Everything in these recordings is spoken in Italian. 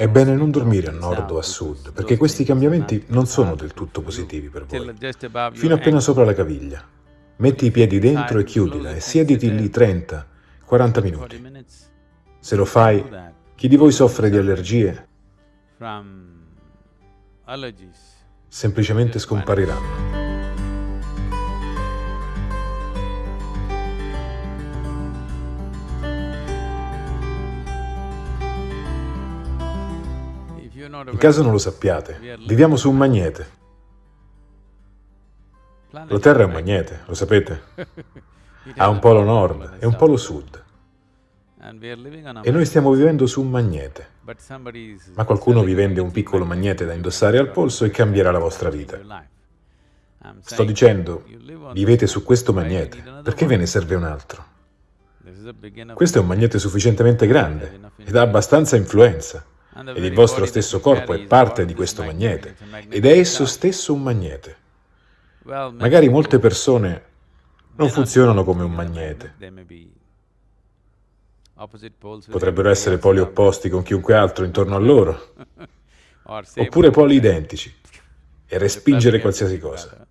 È bene non dormire a nord o a sud, perché questi cambiamenti non sono del tutto positivi per voi. Fino appena sopra la caviglia. Metti i piedi dentro e chiudila e siediti lì 30, 40 minuti. Se lo fai, chi di voi soffre di allergie semplicemente scompariranno. In caso non lo sappiate, viviamo su un magnete. La Terra è un magnete, lo sapete? Ha un polo nord e un polo sud. E noi stiamo vivendo su un magnete. Ma qualcuno vi vende un piccolo magnete da indossare al polso e cambierà la vostra vita. Sto dicendo, vivete su questo magnete, perché ve ne serve un altro? Questo è un magnete sufficientemente grande ed ha abbastanza influenza. Ed il vostro stesso corpo è parte di questo magnete, ed è esso stesso un magnete. Magari molte persone non funzionano come un magnete. Potrebbero essere poli opposti con chiunque altro intorno a loro, oppure poli identici, e respingere qualsiasi cosa.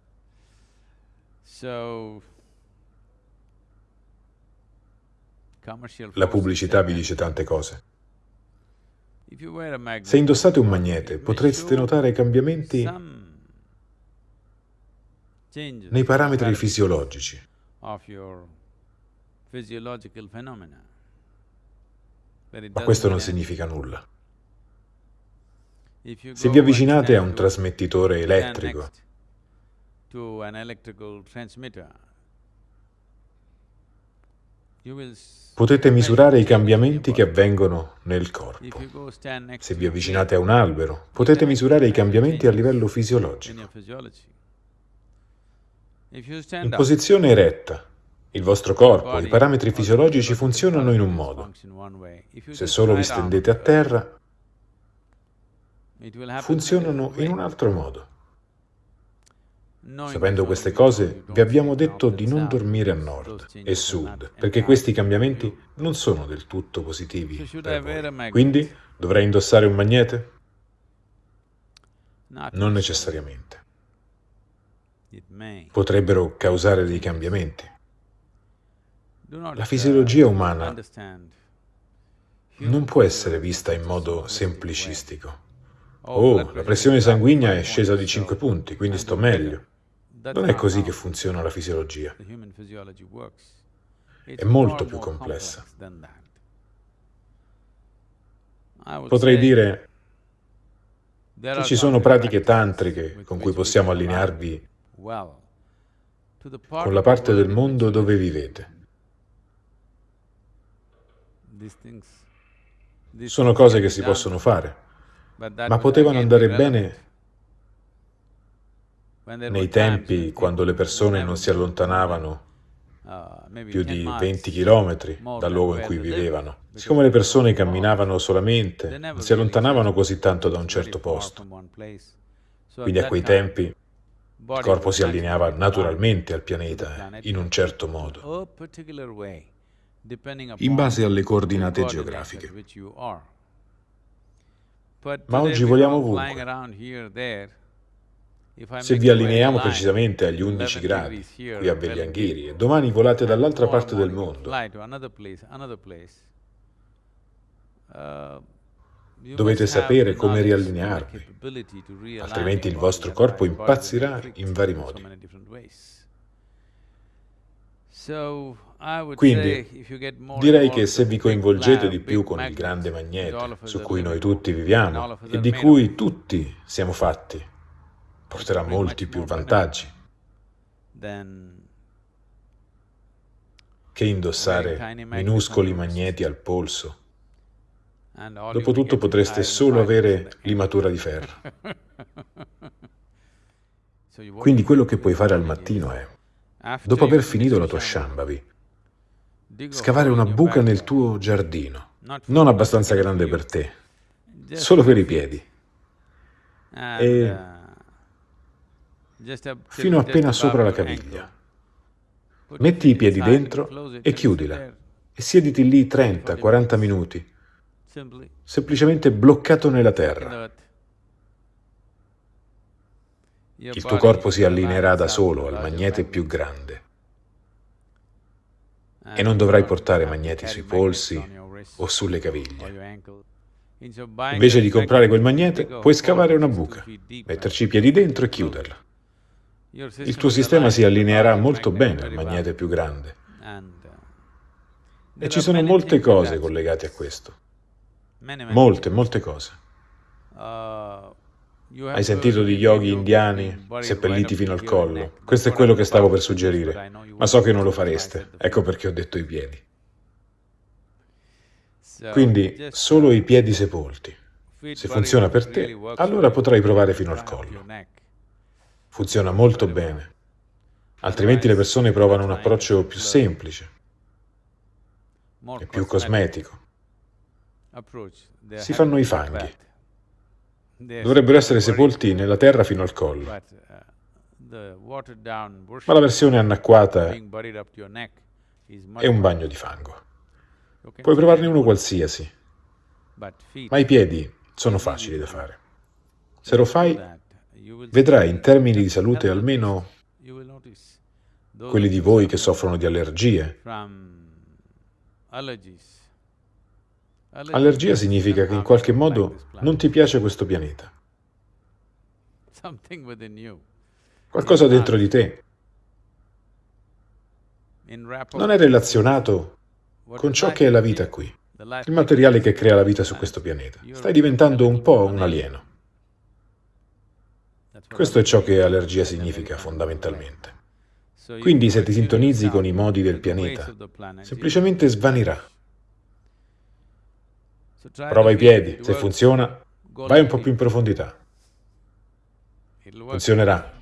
La pubblicità vi dice tante cose. Se indossate un magnete, potreste notare cambiamenti nei parametri fisiologici. Ma questo non significa nulla. Se vi avvicinate a un trasmettitore elettrico, potete misurare i cambiamenti che avvengono nel corpo. Se vi avvicinate a un albero, potete misurare i cambiamenti a livello fisiologico. In posizione eretta, il vostro corpo, i parametri fisiologici funzionano in un modo. Se solo vi stendete a terra, funzionano in un altro modo. Sapendo queste cose, vi abbiamo detto di non dormire a nord e sud, perché questi cambiamenti non sono del tutto positivi per voi. Quindi dovrei indossare un magnete? Non necessariamente. Potrebbero causare dei cambiamenti. La fisiologia umana non può essere vista in modo semplicistico. Oh, la pressione sanguigna è scesa di 5 punti, quindi sto meglio. Non è così che funziona la fisiologia. È molto più complessa. Potrei dire che ci sono pratiche tantriche con cui possiamo allinearvi con la parte del mondo dove vivete. Sono cose che si possono fare, ma potevano andare bene nei tempi quando le persone non si allontanavano più di 20 chilometri dal luogo in cui vivevano. Siccome le persone camminavano solamente, non si allontanavano così tanto da un certo posto. Quindi a quei tempi il corpo si allineava naturalmente al pianeta in un certo modo, in base alle coordinate geografiche. Ma oggi voliamo ovunque. Se vi allineiamo precisamente agli 11 gradi, qui a Vegliangheri, e domani volate dall'altra parte del mondo, dovete sapere come riallinearvi, altrimenti il vostro corpo impazzirà in vari modi. Quindi direi che se vi coinvolgete di più con il grande magnete su cui noi tutti viviamo e di cui tutti siamo fatti, porterà molti più vantaggi. Che indossare minuscoli magneti al polso. Dopotutto potreste solo avere limatura di ferro. Quindi quello che puoi fare al mattino è, dopo aver finito la tua Shambhavi, scavare una buca nel tuo giardino, non abbastanza grande per te, solo per i piedi. E fino appena sopra la caviglia. Metti i piedi dentro e chiudila. e siediti lì 30-40 minuti. Semplicemente bloccato nella terra. Il tuo corpo si allineerà da solo al magnete più grande. E non dovrai portare magneti sui polsi o sulle caviglie. Invece di comprare quel magnete, puoi scavare una buca, metterci i piedi dentro e chiuderla. Il tuo sistema si allineerà molto bene al magnete più grande. E ci sono molte cose collegate a questo. Molte, molte cose. Hai sentito di yogi indiani seppelliti fino al collo? Questo è quello che stavo per suggerire, ma so che non lo fareste, ecco perché ho detto i piedi. Quindi solo i piedi sepolti. Se funziona per te, allora potrai provare fino al collo. Funziona molto bene. Altrimenti le persone provano un approccio più semplice e più cosmetico. Si fanno i fanghi. Dovrebbero essere sepolti nella terra fino al collo. Ma la versione anacquata è un bagno di fango. Puoi provarne uno qualsiasi, ma i piedi sono facili da fare. Se lo fai, vedrai in termini di salute almeno quelli di voi che soffrono di allergie. Allergia significa che in qualche modo non ti piace questo pianeta. Qualcosa dentro di te non è relazionato con ciò che è la vita qui, il materiale che crea la vita su questo pianeta. Stai diventando un po' un alieno. Questo è ciò che allergia significa fondamentalmente. Quindi se ti sintonizzi con i modi del pianeta, semplicemente svanirà. Prova i piedi, se funziona, vai un po' più in profondità. Funzionerà.